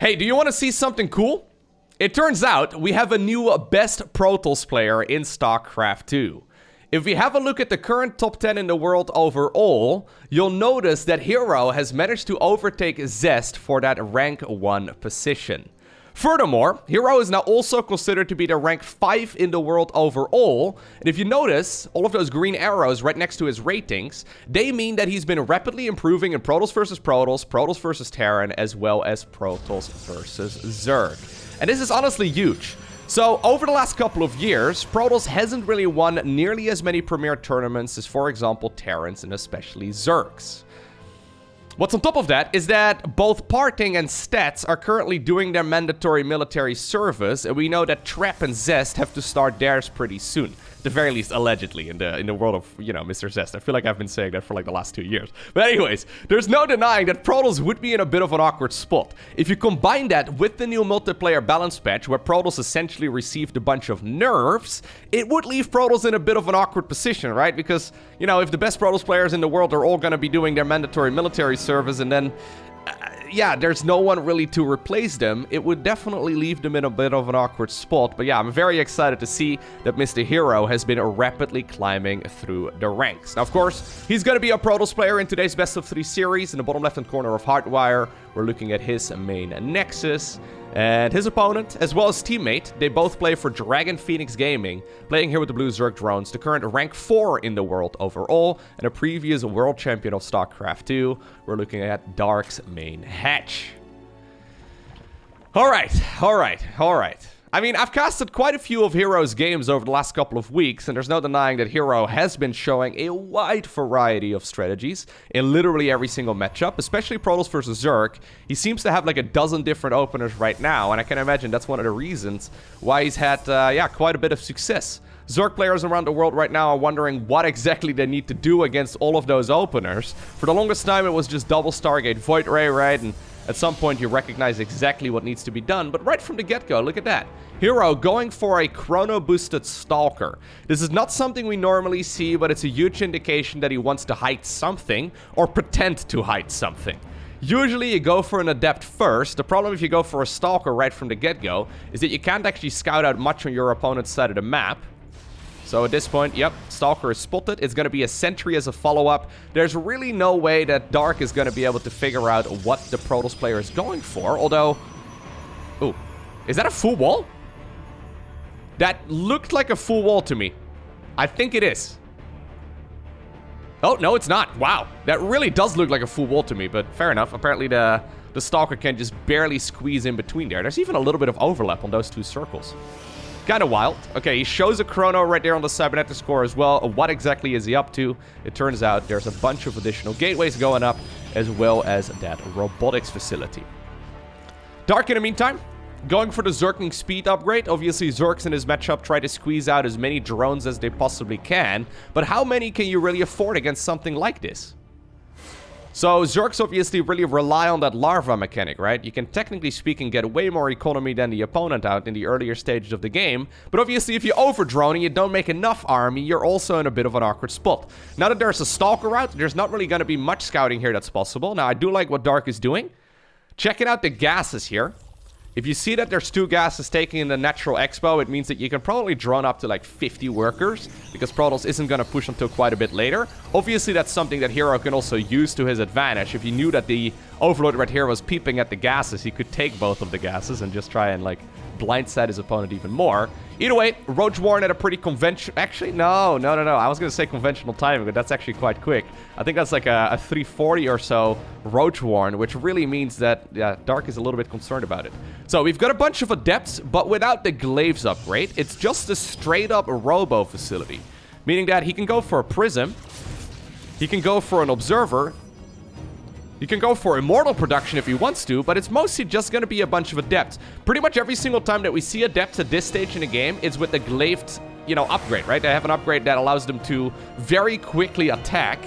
Hey, do you want to see something cool? It turns out we have a new best Protoss player in StarCraft 2. If we have a look at the current top 10 in the world overall, you'll notice that Hero has managed to overtake Zest for that rank 1 position. Furthermore, Hero is now also considered to be the rank 5 in the world overall, and if you notice, all of those green arrows right next to his ratings, they mean that he's been rapidly improving in Protoss versus Protoss, Protoss versus Terran, as well as Protoss versus Zerg. And this is honestly huge. So, over the last couple of years, Protoss hasn't really won nearly as many premier tournaments as, for example, Terrans and especially Zergs. What's on top of that is that both Parting and Stats are currently doing their mandatory military service, and we know that Trap and Zest have to start theirs pretty soon the very least allegedly in the in the world of you know Mr. Zest. I feel like I've been saying that for like the last two years. But anyways, there's no denying that Protoss would be in a bit of an awkward spot. If you combine that with the new multiplayer balance patch, where Protoss essentially received a bunch of nerfs, it would leave Protoss in a bit of an awkward position, right? Because you know if the best Protoss players in the world are all going to be doing their mandatory military service, and then uh, yeah, there's no one really to replace them, it would definitely leave them in a bit of an awkward spot. But yeah, I'm very excited to see that Mr. Hero has been rapidly climbing through the ranks. Now, of course, he's going to be a Protoss player in today's Best of 3 series. In the bottom left-hand corner of Hardwire, we're looking at his main Nexus. And his opponent, as well as teammate, they both play for Dragon Phoenix Gaming, playing here with the Blue Zerg drones, the current rank 4 in the world overall, and a previous world champion of StarCraft 2. We're looking at Dark's main hatch. Alright, alright, alright. I mean, I've casted quite a few of Hero's games over the last couple of weeks, and there's no denying that Hero has been showing a wide variety of strategies in literally every single matchup, especially Protoss versus Zerg. He seems to have like a dozen different openers right now, and I can imagine that's one of the reasons why he's had, uh, yeah, quite a bit of success. Zerg players around the world right now are wondering what exactly they need to do against all of those openers. For the longest time, it was just double Stargate Void Ray, right? And at some point, you recognize exactly what needs to be done, but right from the get-go, look at that. Hero going for a chrono-boosted Stalker. This is not something we normally see, but it's a huge indication that he wants to hide something, or pretend to hide something. Usually you go for an Adept first. The problem if you go for a Stalker right from the get-go is that you can't actually scout out much on your opponent's side of the map. So at this point, yep, Stalker is spotted. It's going to be a Sentry as a follow-up. There's really no way that Dark is going to be able to figure out what the Protoss player is going for. Although... Ooh. Is that a full wall? That looked like a full wall to me. I think it is. Oh, no, it's not. Wow. That really does look like a full wall to me, but fair enough. Apparently the, the Stalker can just barely squeeze in between there. There's even a little bit of overlap on those two circles. Kind of wild. Okay, he shows a chrono right there on the cybernetics core as well. What exactly is he up to? It turns out there's a bunch of additional gateways going up, as well as that robotics facility. Dark in the meantime, going for the Zergling speed upgrade. Obviously, Zergs in this matchup try to squeeze out as many drones as they possibly can, but how many can you really afford against something like this? So Zergs obviously really rely on that larva mechanic, right? You can technically speaking get way more economy than the opponent out in the earlier stages of the game, but obviously if you overdrone and you don't make enough army, you're also in a bit of an awkward spot. Now that there's a Stalker out, there's not really going to be much scouting here that's possible. Now I do like what Dark is doing. Checking out the gases here. If you see that there's two gases taking in the natural expo, it means that you can probably drone up to like 50 workers, because Protoss isn't going to push until quite a bit later. Obviously, that's something that Hero can also use to his advantage. If he knew that the Overlord right here was peeping at the gases, he could take both of the gases and just try and like blindside his opponent even more. Either way, Roach Warren at a pretty conventional... Actually, no, no, no, no. I was going to say conventional timing, but that's actually quite quick. I think that's like a, a 340 or so Roach Warren, which really means that yeah, Dark is a little bit concerned about it. So we've got a bunch of Adepts, but without the Glaives upgrade. It's just a straight-up Robo facility. Meaning that he can go for a Prism, he can go for an Observer, you can go for Immortal production if he wants to, but it's mostly just going to be a bunch of Adepts. Pretty much every single time that we see Adepts at this stage in the game is with the Glaive, you know, upgrade, right? They have an upgrade that allows them to very quickly attack.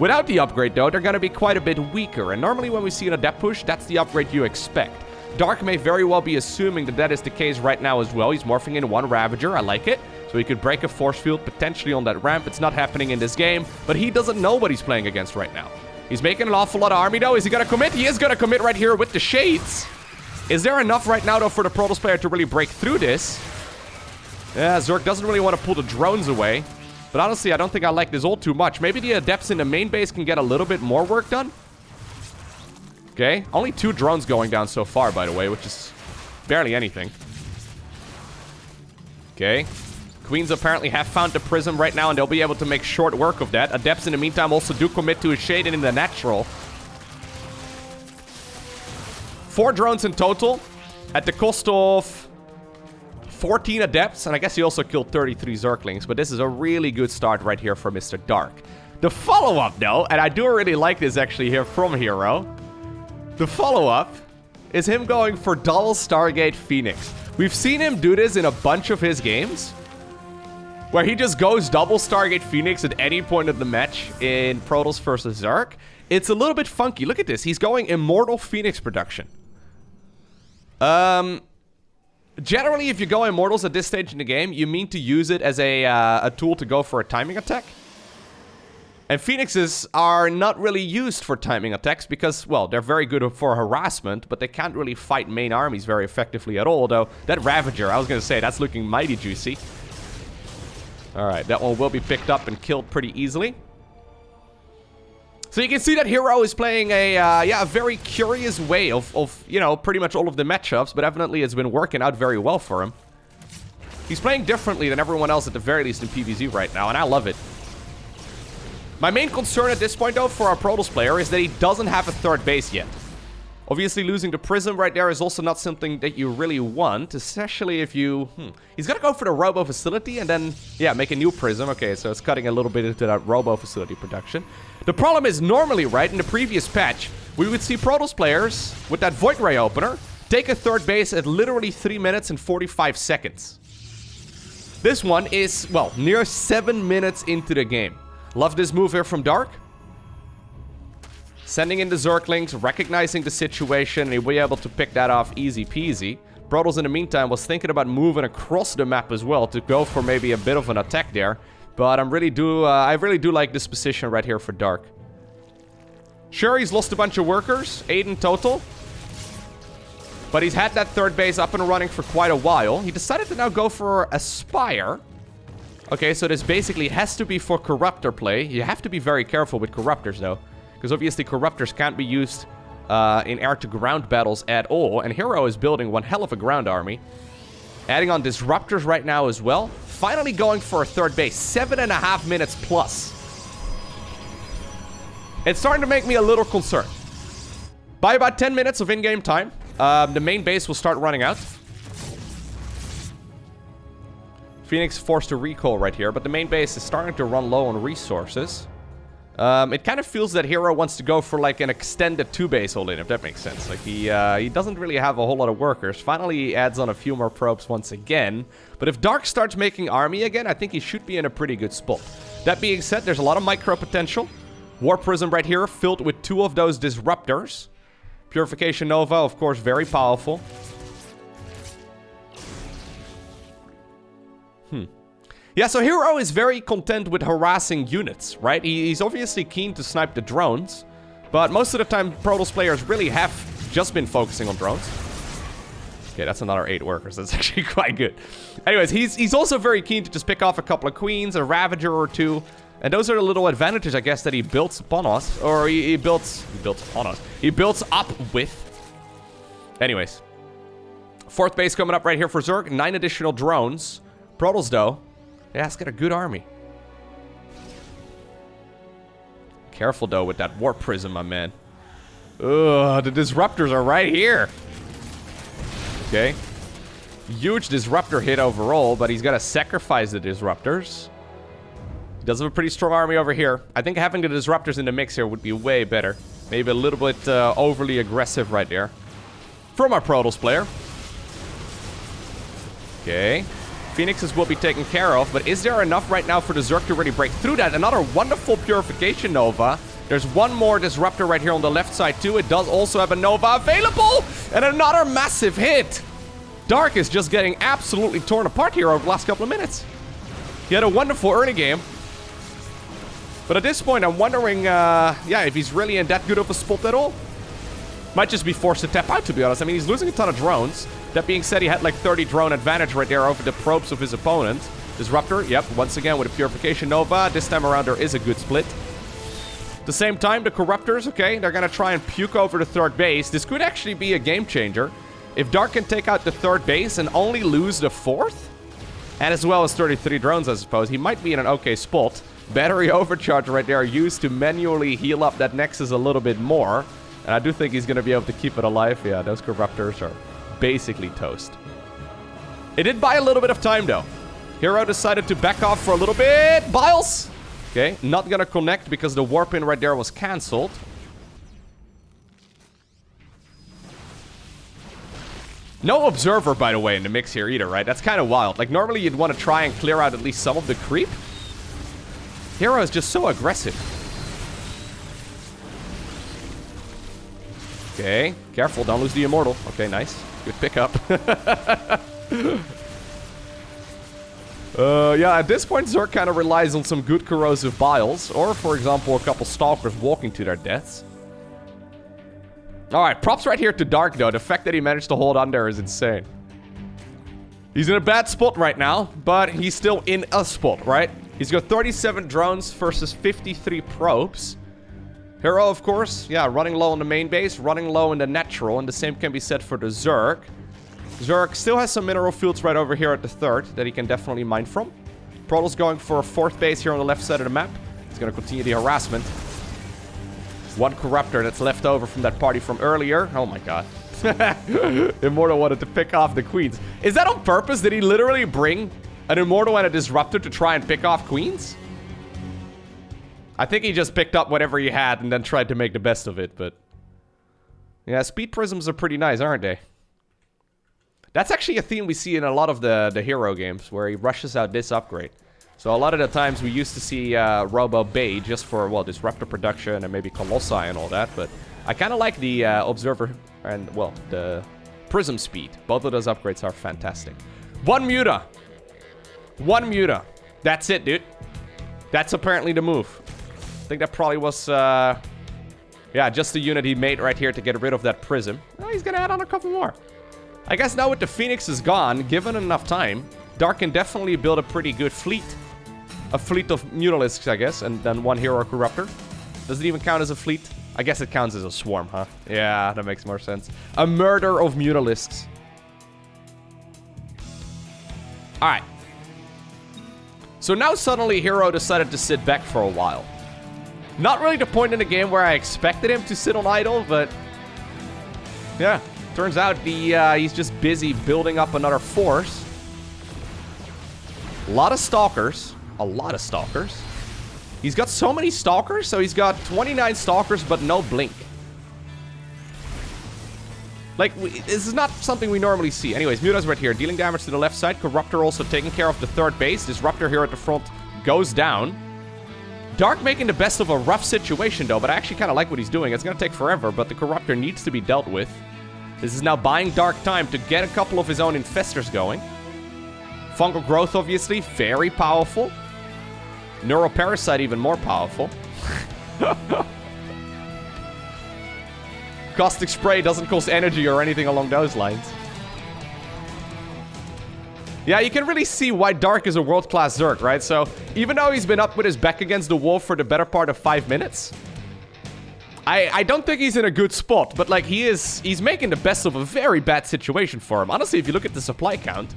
Without the upgrade, though, they're going to be quite a bit weaker, and normally when we see an Adept push, that's the upgrade you expect. Dark may very well be assuming that that is the case right now as well. He's morphing into one Ravager. I like it. So he could break a force field potentially on that ramp. It's not happening in this game, but he doesn't know what he's playing against right now. He's making an awful lot of army, though. Is he going to commit? He is going to commit right here with the Shades. Is there enough right now, though, for the Protoss player to really break through this? Yeah, Zerg doesn't really want to pull the drones away. But honestly, I don't think I like this ult too much. Maybe the Adepts in the main base can get a little bit more work done. Okay, only two drones going down so far, by the way, which is barely anything. Okay. Queens apparently have found the Prism right now, and they'll be able to make short work of that. Adepts, in the meantime, also do commit to a Shade in the Natural. Four drones in total, at the cost of 14 Adepts, and I guess he also killed 33 Zerglings, but this is a really good start right here for Mr. Dark. The follow-up, though, and I do really like this actually here from Hero. The follow-up is him going for double Stargate Phoenix. We've seen him do this in a bunch of his games, where he just goes double Stargate Phoenix at any point of the match in Protoss versus Zerg. It's a little bit funky. Look at this. He's going Immortal Phoenix production. Um, Generally, if you go Immortals at this stage in the game, you mean to use it as a, uh, a tool to go for a timing attack. And Phoenixes are not really used for timing attacks because, well, they're very good for harassment, but they can't really fight main armies very effectively at all, though that Ravager, I was going to say, that's looking mighty juicy. Alright, that one will be picked up and killed pretty easily. So you can see that Hero is playing a, uh, yeah, a very curious way of, of, you know, pretty much all of the matchups, but evidently it's been working out very well for him. He's playing differently than everyone else at the very least in PvZ right now, and I love it. My main concern at this point, though, for our Protoss player is that he doesn't have a third base yet. Obviously, losing the Prism right there is also not something that you really want, especially if you... Hmm, he's gonna go for the Robo Facility and then, yeah, make a new Prism. Okay, so it's cutting a little bit into that Robo Facility production. The problem is, normally, right, in the previous patch, we would see Protoss players with that Void Ray opener take a third base at literally 3 minutes and 45 seconds. This one is, well, near 7 minutes into the game. Love this move here from Dark. Sending in the Zerglings, recognizing the situation, and he'll be able to pick that off easy peasy. Protoss, in the meantime, was thinking about moving across the map as well to go for maybe a bit of an attack there. But I'm really do, uh, I really do like this position right here for Dark. Sure, he's lost a bunch of workers, 8 in total. But he's had that third base up and running for quite a while. He decided to now go for a Spire. Okay, so this basically has to be for Corruptor play. You have to be very careful with Corruptors, though. Because obviously Corruptors can't be used uh, in air-to-ground battles at all. And Hero is building one hell of a ground army. Adding on Disruptors right now as well. Finally going for a third base. Seven and a half minutes plus. It's starting to make me a little concerned. By about 10 minutes of in-game time, um, the main base will start running out. Phoenix forced to recall right here, but the main base is starting to run low on resources. Um, it kind of feels that Hero wants to go for like an extended two-base hold-in, if that makes sense. Like he uh, he doesn't really have a whole lot of workers. Finally, he adds on a few more probes once again. But if Dark starts making army again, I think he should be in a pretty good spot. That being said, there's a lot of micro potential. War Prism right here, filled with two of those Disruptors. Purification Nova, of course, very powerful. Yeah, so Hero is very content with harassing units, right? He's obviously keen to snipe the drones, but most of the time Protoss players really have just been focusing on drones. Okay, that's another eight workers. That's actually quite good. Anyways, he's he's also very keen to just pick off a couple of queens, a Ravager or two, and those are the little advantages, I guess, that he builds upon us, or he, he builds he builds upon us. He builds up with. Anyways, fourth base coming up right here for Zerg. Nine additional drones. Protoss, though, yeah, it's got a good army. Careful, though, with that Warp Prism, my man. Ugh, the Disruptors are right here. Okay. Huge Disruptor hit overall, but he's got to sacrifice the Disruptors. He does have a pretty strong army over here. I think having the Disruptors in the mix here would be way better. Maybe a little bit uh, overly aggressive right there. From our Protoss player. Okay. Phoenixes will be taken care of, but is there enough right now for the Zerg to really break through that? Another wonderful Purification Nova. There's one more Disruptor right here on the left side too. It does also have a Nova available, and another massive hit. Dark is just getting absolutely torn apart here over the last couple of minutes. He had a wonderful early game. But at this point, I'm wondering, uh, yeah, if he's really in that good of a spot at all. Might just be forced to tap out, to be honest. I mean, he's losing a ton of drones. That being said, he had like 30 drone advantage right there over the probes of his opponent. Disruptor, yep, once again with a Purification Nova. This time around, there is a good split. At the same time, the Corruptors, okay, they're gonna try and puke over the third base. This could actually be a game changer. If Dark can take out the third base and only lose the fourth, and as well as 33 drones, I suppose, he might be in an okay spot. Battery overcharge right there used to manually heal up that Nexus a little bit more. And I do think he's going to be able to keep it alive. Yeah, those Corruptors are basically toast. It did buy a little bit of time, though. Hero decided to back off for a little bit. Biles! Okay, not going to connect because the warp in right there was cancelled. No Observer, by the way, in the mix here either, right? That's kind of wild. Like, normally you'd want to try and clear out at least some of the creep. Hero is just so aggressive. Okay, careful, don't lose the Immortal. Okay, nice. Good pickup. uh, yeah, at this point, Zerg kind of relies on some good corrosive biles, or, for example, a couple Stalkers walking to their deaths. Alright, props right here to Dark, though. The fact that he managed to hold on there is insane. He's in a bad spot right now, but he's still in a spot, right? He's got 37 drones versus 53 probes. Hero, of course, yeah, running low on the main base, running low in the natural, and the same can be said for the Zerg. Zerg still has some mineral fields right over here at the third that he can definitely mine from. Protoss going for a fourth base here on the left side of the map. He's going to continue the harassment. One Corruptor that's left over from that party from earlier. Oh my god. Immortal wanted to pick off the queens. Is that on purpose? Did he literally bring an Immortal and a Disruptor to try and pick off queens? I think he just picked up whatever he had and then tried to make the best of it, but... Yeah, speed prisms are pretty nice, aren't they? That's actually a theme we see in a lot of the, the hero games, where he rushes out this upgrade. So a lot of the times we used to see uh, Robo Bay just for, well, Disruptor production and maybe Colossi and all that, but I kind of like the uh, Observer and, well, the Prism speed. Both of those upgrades are fantastic. One Muta. One Muta. That's it, dude. That's apparently the move. I think that probably was, uh, yeah, just the unit he made right here to get rid of that prism. He's gonna add on a couple more. I guess now with the Phoenix is gone, given enough time, Dark can definitely build a pretty good fleet. A fleet of Mutalisks, I guess, and then one Hero Corruptor. Does it even count as a fleet? I guess it counts as a swarm, huh? Yeah, that makes more sense. A murder of Mutalisks. Alright. So now suddenly Hero decided to sit back for a while. Not really the point in the game where I expected him to sit on idle, but... Yeah, turns out the, uh, he's just busy building up another force. A lot of Stalkers. A lot of Stalkers. He's got so many Stalkers, so he's got 29 Stalkers, but no Blink. Like, we, this is not something we normally see. Anyways, Muta's right here, dealing damage to the left side. Corruptor also taking care of the third base. Disruptor here at the front goes down. Dark making the best of a rough situation, though, but I actually kind of like what he's doing. It's going to take forever, but the Corruptor needs to be dealt with. This is now buying Dark time to get a couple of his own Infestors going. Fungal Growth, obviously, very powerful. Neuroparasite, even more powerful. Caustic Spray doesn't cost energy or anything along those lines. Yeah, you can really see why Dark is a world-class Zerg, right? So, even though he's been up with his back against the wall for the better part of five minutes, I, I don't think he's in a good spot, but like he is, he's making the best of a very bad situation for him. Honestly, if you look at the supply count,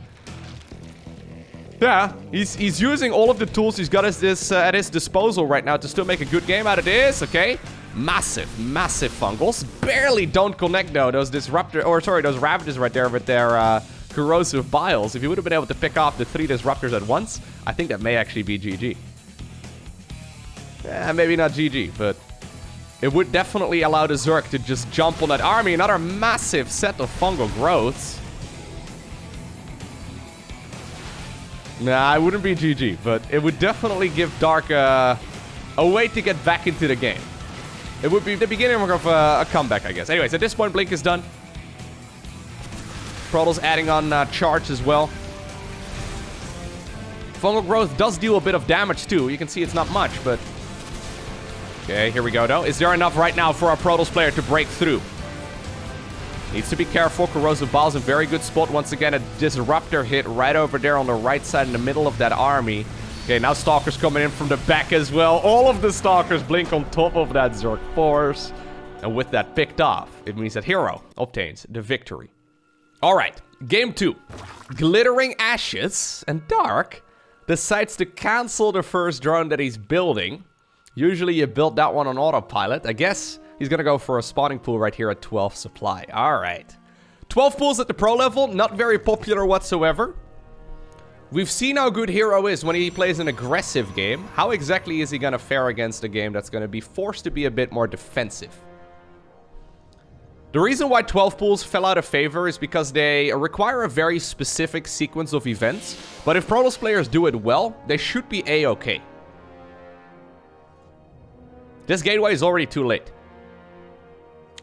yeah, he's he's using all of the tools he's got his, uh, at his disposal right now to still make a good game out of this, okay? Massive, massive fungals. Barely don't connect though, those disruptor, or sorry, those Ravagers right there with their, uh, corrosive biles. If you would have been able to pick off the three disruptors at once, I think that may actually be GG. Yeah, maybe not GG, but it would definitely allow the Zerg to just jump on that army. Another massive set of fungal growths. Nah, it wouldn't be GG, but it would definitely give Dark a, a way to get back into the game. It would be the beginning of a, a comeback, I guess. Anyways, at this point, Blink is done. Protoss adding on uh, charge as well. Fungal Growth does deal a bit of damage too. You can see it's not much, but... Okay, here we go though. Is there enough right now for our Protoss player to break through? Needs to be careful. Corrosive Bile's in very good spot. Once again, a Disruptor hit right over there on the right side in the middle of that army. Okay, now Stalker's coming in from the back as well. All of the Stalkers blink on top of that Zerg force. And with that picked off, it means that Hero obtains the victory. All right, game two. Glittering Ashes and Dark decides to cancel the first drone that he's building. Usually you build that one on autopilot. I guess he's to go for a spawning pool right here at 12 supply. All right. 12 pools at the pro level, not very popular whatsoever. We've seen how good Hero is when he plays an aggressive game. How exactly is he going to fare against a game that's going to be forced to be a bit more defensive? The reason why 12 pools fell out of favor is because they require a very specific sequence of events, but if Protoss players do it well, they should be a-okay. This gateway is already too late.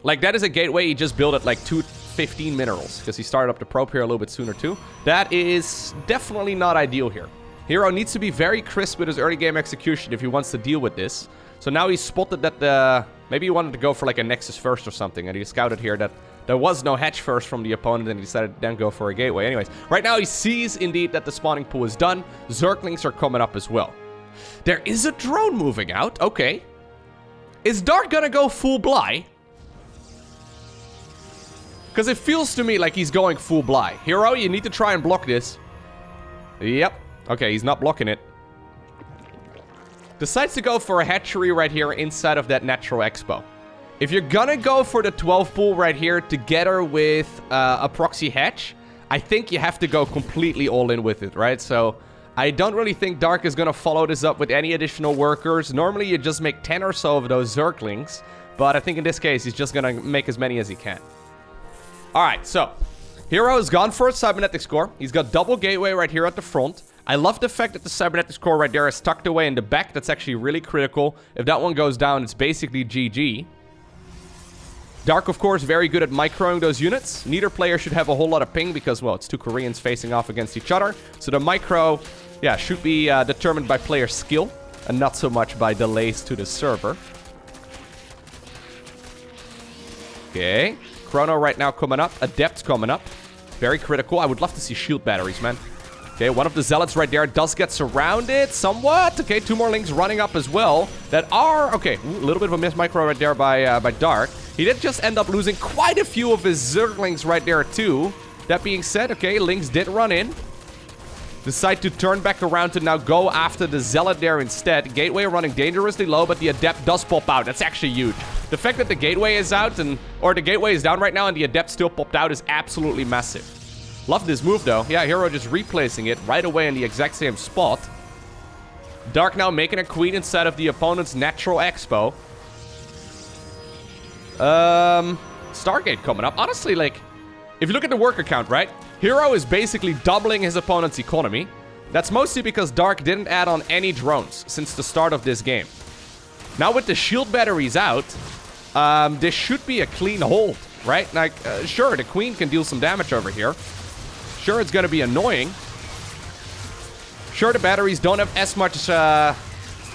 Like, that is a gateway he just built at like 215 minerals, because he started up the probe here a little bit sooner too. That is definitely not ideal here. Hero needs to be very crisp with his early game execution if he wants to deal with this. So now he's spotted that the Maybe he wanted to go for like a Nexus first or something, and he scouted here that there was no hatch first from the opponent, and he decided to then go for a gateway. Anyways, right now he sees indeed that the spawning pool is done. Zerglings are coming up as well. There is a drone moving out. Okay. Is Dark gonna go full Bly? Because it feels to me like he's going full Bly. Hero, you need to try and block this. Yep. Okay, he's not blocking it. Decides to go for a hatchery right here inside of that Natural Expo. If you're gonna go for the 12 pool right here together with uh, a proxy hatch, I think you have to go completely all in with it, right? So I don't really think Dark is gonna follow this up with any additional workers. Normally you just make 10 or so of those Zerglings, but I think in this case he's just gonna make as many as he can. Alright, so Hero has gone for a cybernetics core. He's got double gateway right here at the front. I love the fact that the cybernetics core right there is tucked away in the back. That's actually really critical. If that one goes down, it's basically GG. Dark, of course, very good at microing those units. Neither player should have a whole lot of ping because, well, it's two Koreans facing off against each other. So the micro, yeah, should be uh, determined by player skill and not so much by delays to the server. Okay. Chrono right now coming up. Adept coming up. Very critical. I would love to see shield batteries, man. Okay, one of the Zealots right there does get surrounded somewhat. Okay, two more Lings running up as well that are... Okay, a little bit of a miss micro right there by, uh, by Dark. He did just end up losing quite a few of his Zerglings right there too. That being said, okay, Lings did run in. Decide to turn back around to now go after the Zealot there instead. Gateway running dangerously low, but the Adept does pop out. That's actually huge. The fact that the Gateway is out and... Or the Gateway is down right now and the Adept still popped out is absolutely massive. Love this move, though. Yeah, Hero just replacing it right away in the exact same spot. Dark now making a queen inside of the opponent's natural expo. Um, Stargate coming up. Honestly, like, if you look at the worker count, right? Hero is basically doubling his opponent's economy. That's mostly because Dark didn't add on any drones since the start of this game. Now with the shield batteries out, um, this should be a clean hold, right? Like, uh, sure, the queen can deal some damage over here. Sure, it's going to be annoying. Sure, the batteries don't have as much uh,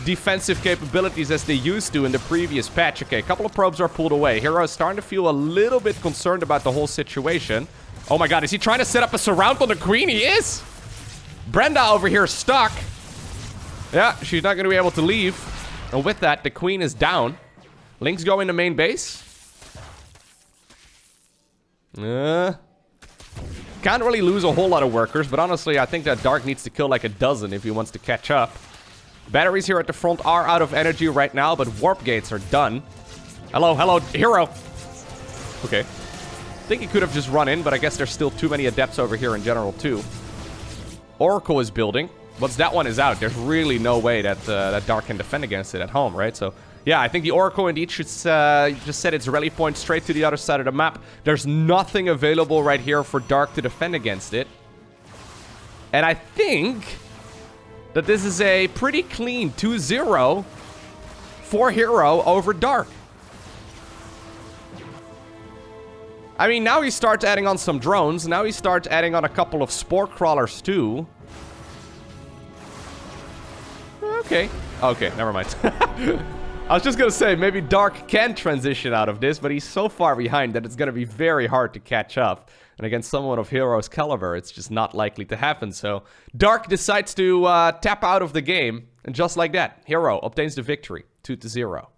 defensive capabilities as they used to in the previous patch. Okay, a couple of probes are pulled away. Hero is starting to feel a little bit concerned about the whole situation. Oh my god, is he trying to set up a surround on the queen? He is! Brenda over here stuck. Yeah, she's not going to be able to leave. And with that, the queen is down. Ling's going to main base. Uh, can't really lose a whole lot of workers, but honestly, I think that Dark needs to kill like a dozen if he wants to catch up. Batteries here at the front are out of energy right now, but warp gates are done. Hello, hello, hero. Okay. I think he could have just run in, but I guess there's still too many adepts over here in general, too. Oracle is building. Once that one is out, there's really no way that, uh, that Dark can defend against it at home, right? So yeah, I think the Oracle indeed should uh, just set its rally point straight to the other side of the map. There's nothing available right here for Dark to defend against it. And I think that this is a pretty clean 2-0 for Hero over Dark. I mean, now he starts adding on some drones. Now he starts adding on a couple of Spore Crawlers too. Okay. Okay, never mind. I was just gonna say, maybe Dark can transition out of this, but he's so far behind that it's gonna be very hard to catch up. And against someone of Hero's caliber, it's just not likely to happen. So Dark decides to uh, tap out of the game, and just like that, Hero obtains the victory, 2 to 0.